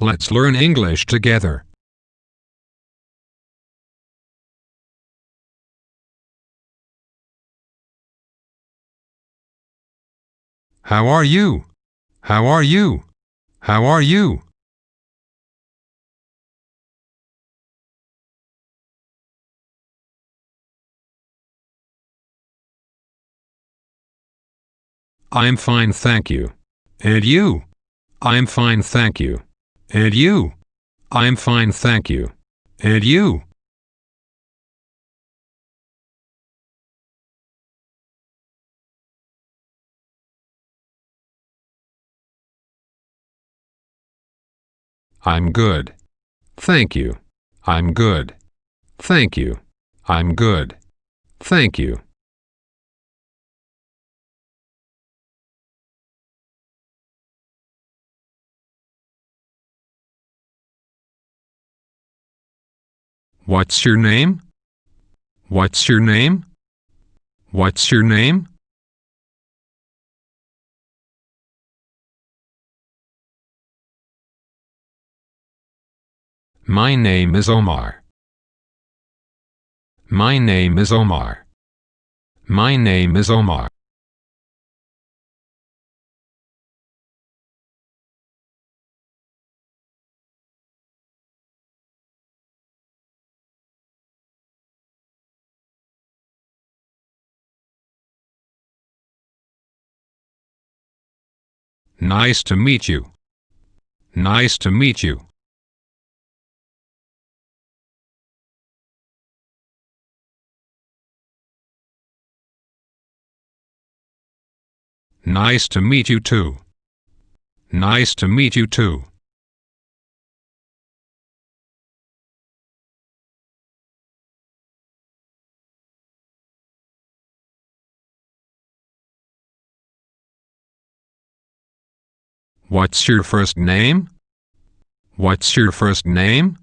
Let's learn English together. How are you? How are you? How are you? I'm fine, thank you. And you? I'm fine, thank you. And you? I'm fine, thank you. And you? I'm good. Thank you. I'm good. Thank you. I'm good. Thank you. What's your name? What's your name? What's your name? My name is Omar. My name is Omar. My name is Omar. Nice to meet you. Nice to meet you. Nice to meet you too. Nice to meet you too. What's your first name? What's your first name?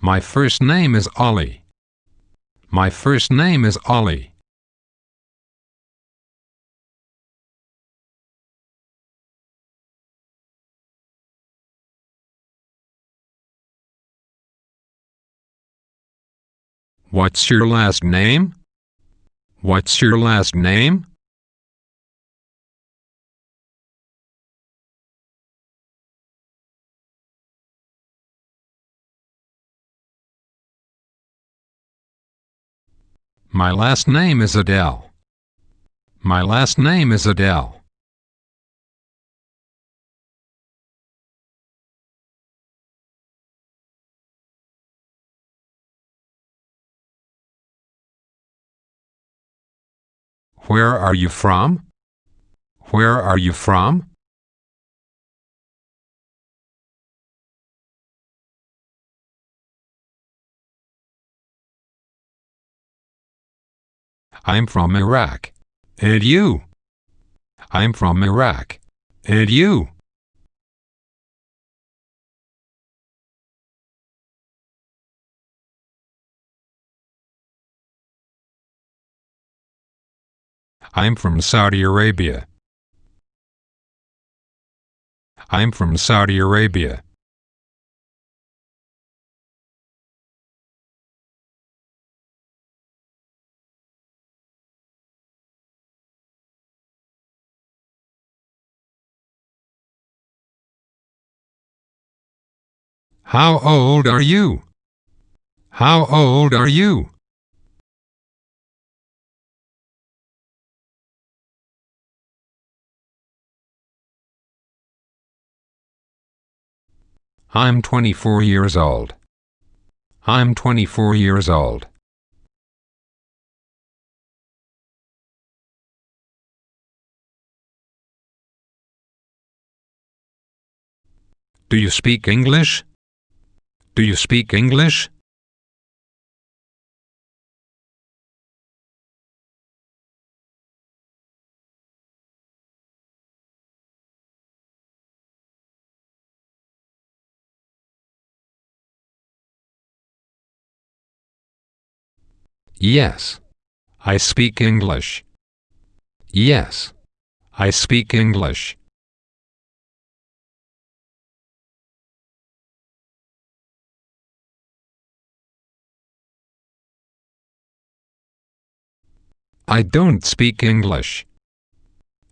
My first name is Ollie. My first name is Ollie. What's your last name? What's your last name? My last name is Adele. My last name is Adele. Where are you from? Where are you from? I'm from Iraq. And you? I'm from Iraq. And you? I'm from Saudi Arabia. I'm from Saudi Arabia. How old are you? How old are you? I'm 24 years old. I'm 24 years old. Do you speak English? Do you speak English? Yes. I speak English. Yes. I speak English. I don't speak English.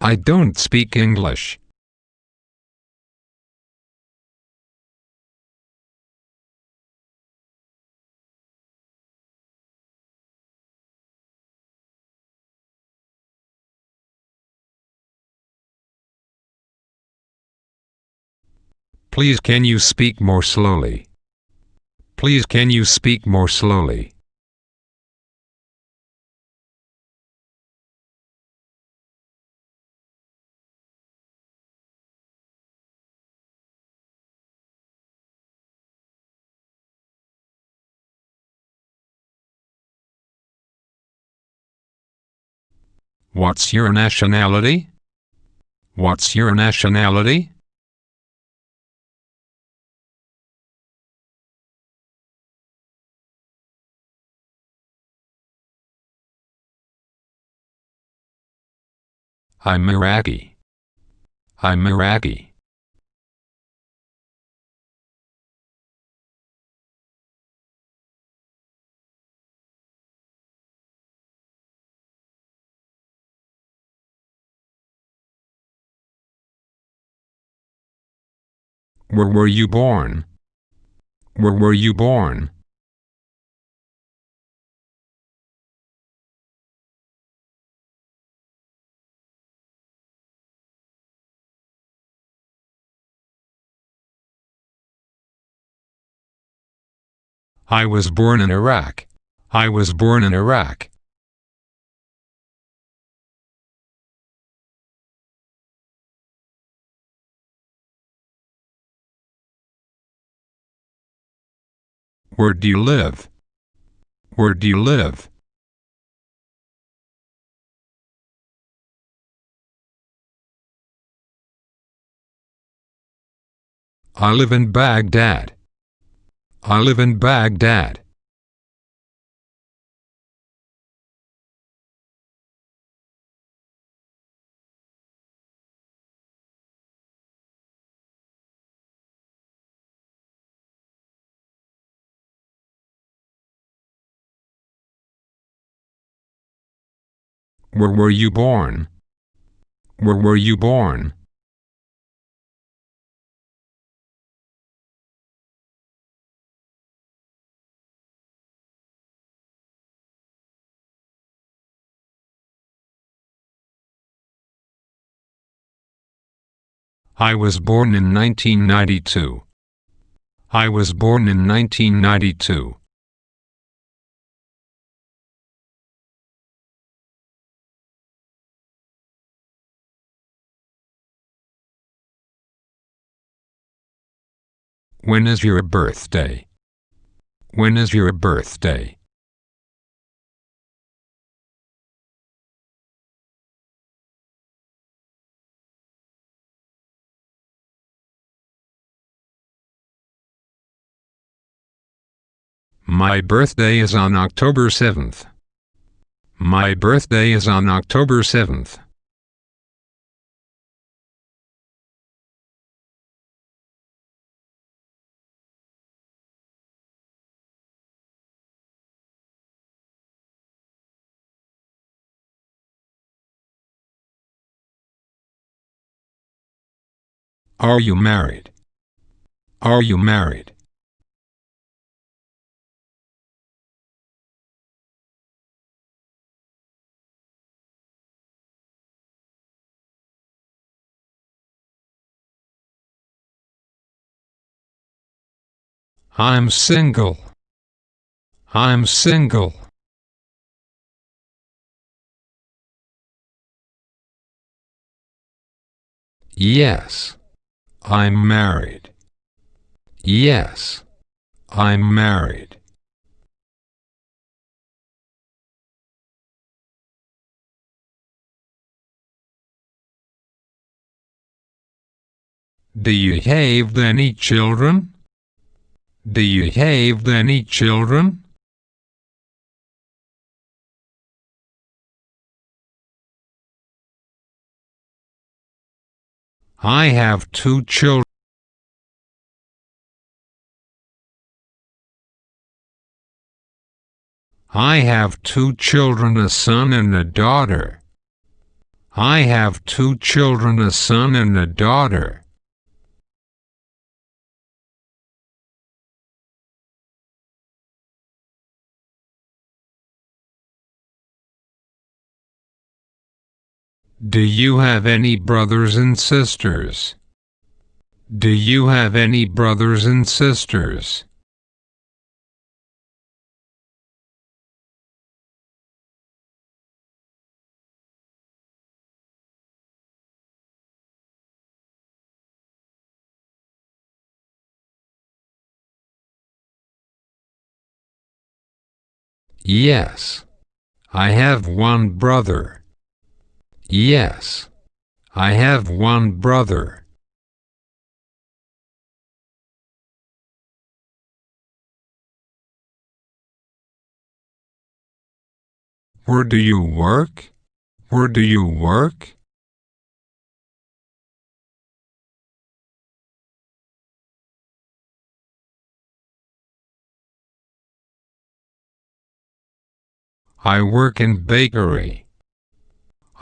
I don't speak English. Please can you speak more slowly? Please can you speak more slowly? What's your nationality? What's your nationality? I'm Iraqi. I'm Iraqi. Where were you born? Where were you born? I was born in Iraq. I was born in Iraq. Where do you live? Where do you live? I live in Baghdad. I live in Baghdad. Where were you born? Where were you born? I was born in 1992. I was born in 1992. When is your birthday? When is your birthday? My birthday is on October 7th. My birthday is on October 7th. Are you married? Are you married? I'm single. I'm single. Yes. I'm married. Yes. I'm married. Do you have any children? Do you have any children? I have two children. I have two children, a son and a daughter. I have two children, a son and a daughter. Do you have any brothers and sisters? Do you have any brothers and sisters? Yes. I have one brother. Yes. I have one brother. Where do you work? Where do you work? I work in bakery.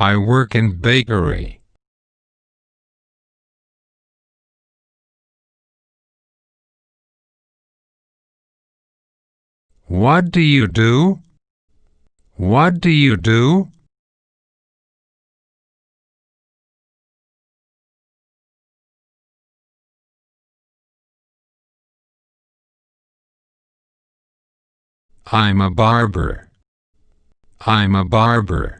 I work in bakery. What do you do? What do you do? I'm a barber. I'm a barber.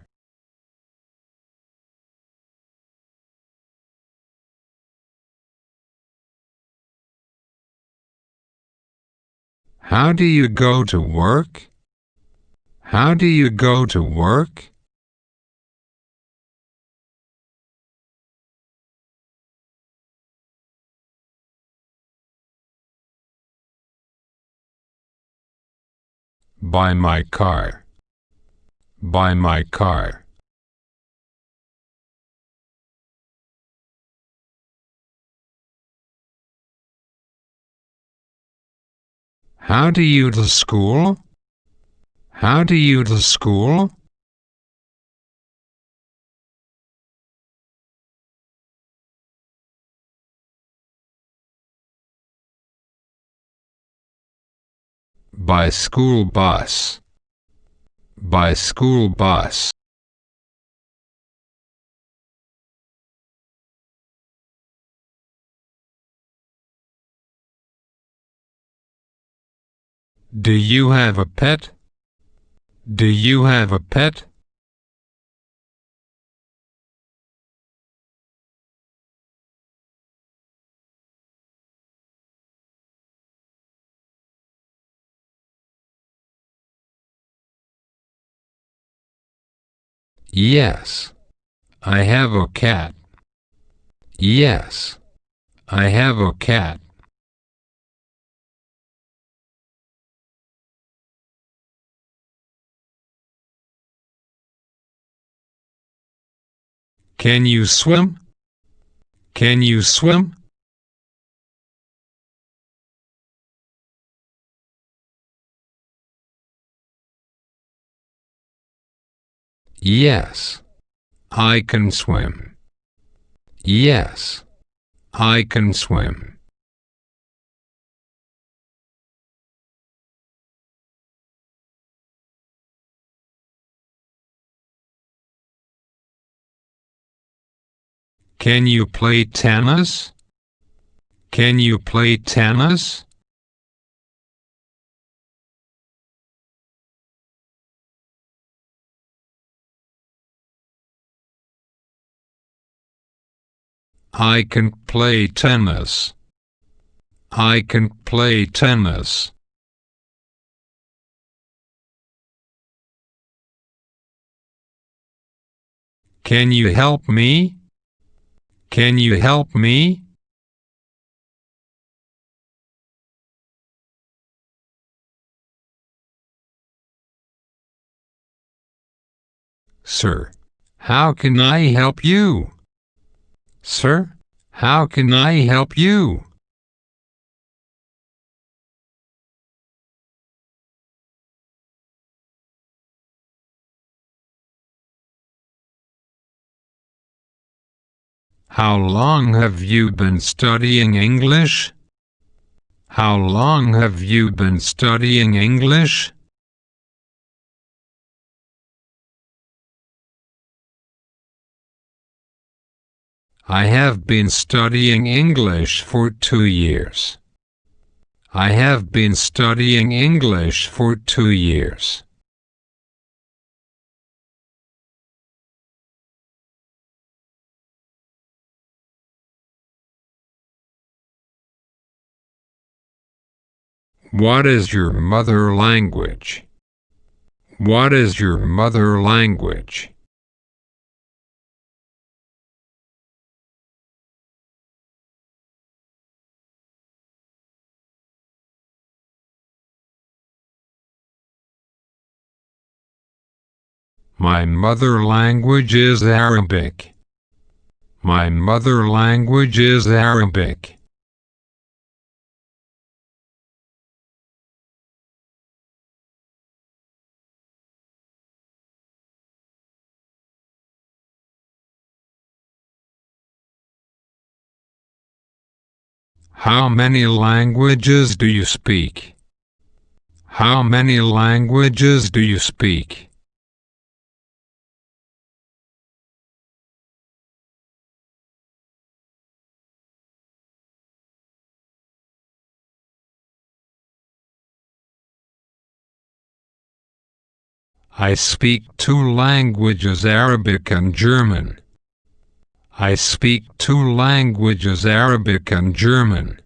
How do you go to work? How do you go to work? By my car by my car. How do you to school? How do you to school? By school bus by school bus. Do you have a pet? Do you have a pet? Yes. I have a cat. Yes. I have a cat. Can you swim? Can you swim? Yes, I can swim. Yes, I can swim. Can you play tennis? Can you play tennis? I can play tennis. I can play tennis. Can you help me? Can you help me? Sir, how can I help you? Sir, How can I help you? How long have you been studying English? How long have you been studying English? I have been studying English for two years. I have been studying English for two years. What is your mother language? What is your mother language? My mother language is Arabic. My mother language is Arabic. How many languages do you speak? How many languages do you speak? I speak two languages Arabic and German. I speak two languages Arabic and German.